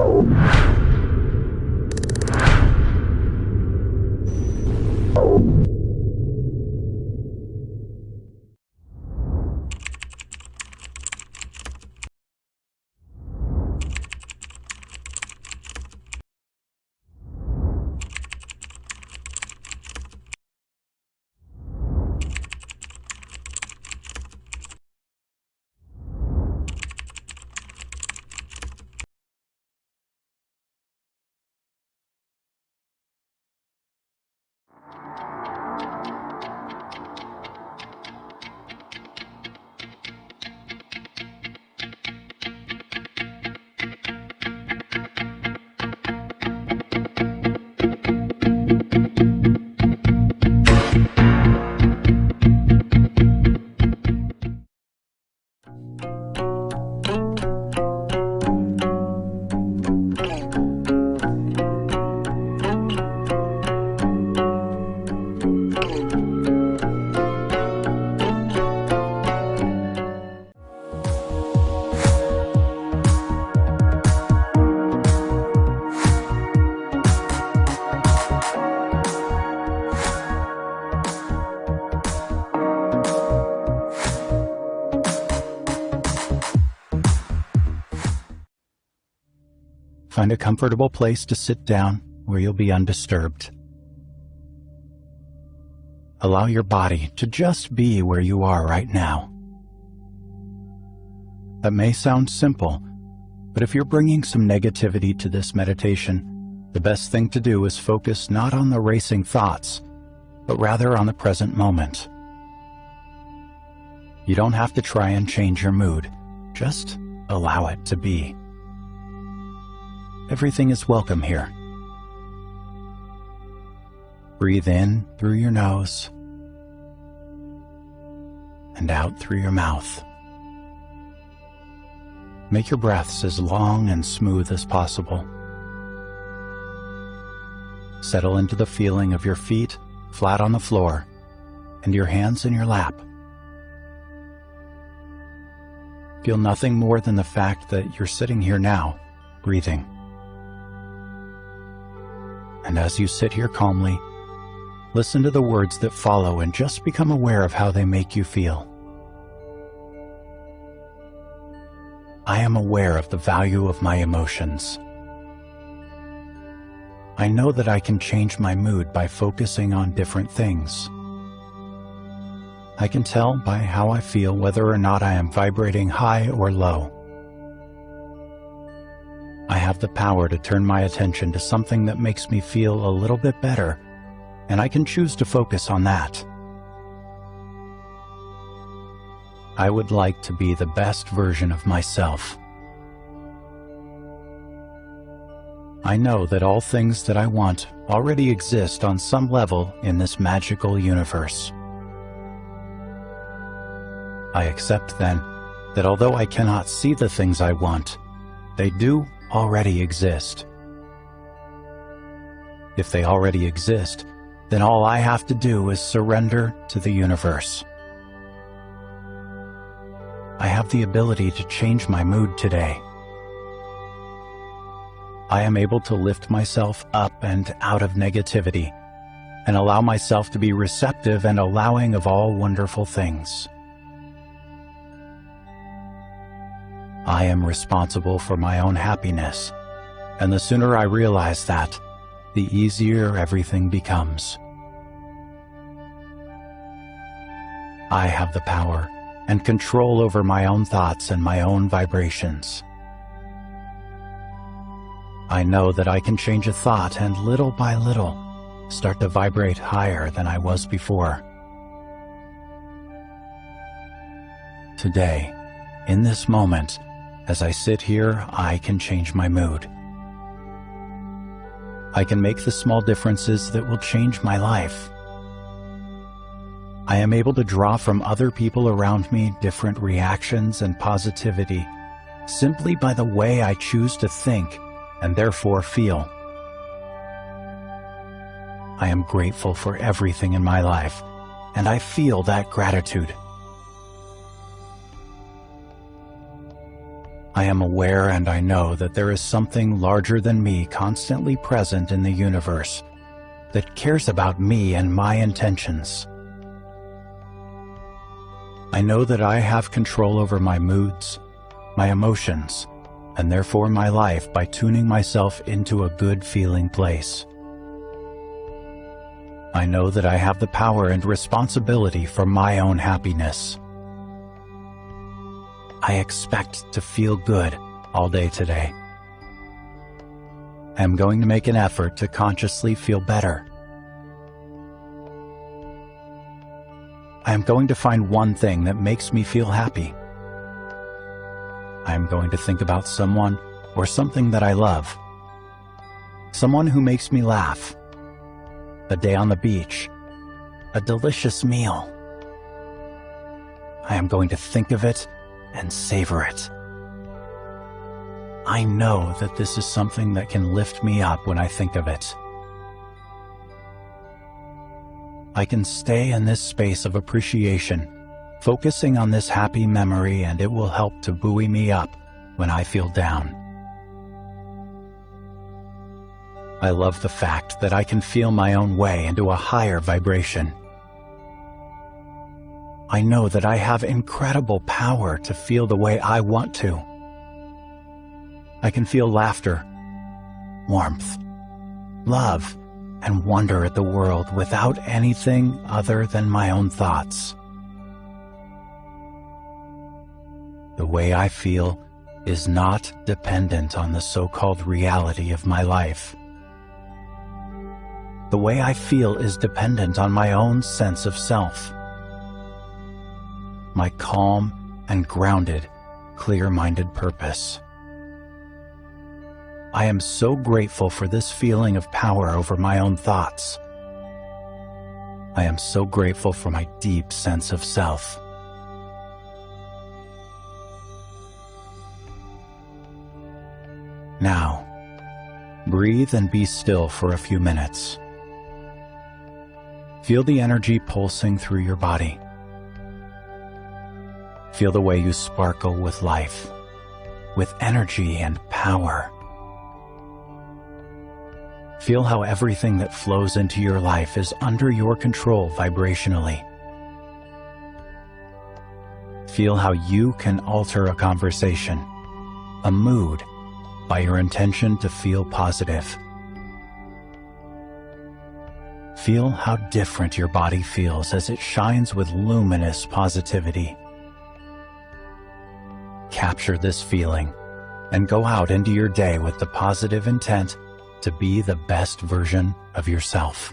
Oh. Find a comfortable place to sit down where you'll be undisturbed. Allow your body to just be where you are right now. That may sound simple, but if you're bringing some negativity to this meditation, the best thing to do is focus not on the racing thoughts, but rather on the present moment. You don't have to try and change your mood, just allow it to be. Everything is welcome here. Breathe in through your nose and out through your mouth. Make your breaths as long and smooth as possible. Settle into the feeling of your feet flat on the floor and your hands in your lap. Feel nothing more than the fact that you're sitting here now, breathing. And as you sit here calmly, listen to the words that follow and just become aware of how they make you feel. I am aware of the value of my emotions. I know that I can change my mood by focusing on different things. I can tell by how I feel whether or not I am vibrating high or low. Have the power to turn my attention to something that makes me feel a little bit better, and I can choose to focus on that. I would like to be the best version of myself. I know that all things that I want already exist on some level in this magical universe. I accept then that although I cannot see the things I want, they do already exist. If they already exist, then all I have to do is surrender to the universe. I have the ability to change my mood today. I am able to lift myself up and out of negativity and allow myself to be receptive and allowing of all wonderful things. I am responsible for my own happiness, and the sooner I realize that, the easier everything becomes. I have the power and control over my own thoughts and my own vibrations. I know that I can change a thought and little by little start to vibrate higher than I was before. Today, in this moment, as I sit here, I can change my mood. I can make the small differences that will change my life. I am able to draw from other people around me different reactions and positivity simply by the way I choose to think and therefore feel. I am grateful for everything in my life, and I feel that gratitude. I am aware and I know that there is something larger than me constantly present in the universe that cares about me and my intentions. I know that I have control over my moods, my emotions, and therefore my life by tuning myself into a good feeling place. I know that I have the power and responsibility for my own happiness. I expect to feel good all day today. I am going to make an effort to consciously feel better. I am going to find one thing that makes me feel happy. I am going to think about someone or something that I love. Someone who makes me laugh. A day on the beach. A delicious meal. I am going to think of it and savor it. I know that this is something that can lift me up when I think of it. I can stay in this space of appreciation focusing on this happy memory and it will help to buoy me up when I feel down. I love the fact that I can feel my own way into a higher vibration. I know that I have incredible power to feel the way I want to. I can feel laughter, warmth, love, and wonder at the world without anything other than my own thoughts. The way I feel is not dependent on the so-called reality of my life. The way I feel is dependent on my own sense of self. My calm and grounded, clear-minded purpose. I am so grateful for this feeling of power over my own thoughts. I am so grateful for my deep sense of self. Now, breathe and be still for a few minutes. Feel the energy pulsing through your body. Feel the way you sparkle with life, with energy and power. Feel how everything that flows into your life is under your control vibrationally. Feel how you can alter a conversation, a mood, by your intention to feel positive. Feel how different your body feels as it shines with luminous positivity. Capture this feeling and go out into your day with the positive intent to be the best version of yourself.